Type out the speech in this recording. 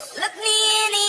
Look me in the